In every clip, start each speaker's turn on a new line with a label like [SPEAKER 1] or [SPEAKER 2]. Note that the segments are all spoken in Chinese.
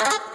[SPEAKER 1] Ha ha ha!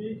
[SPEAKER 1] E...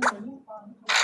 [SPEAKER 1] 像有那个，那个。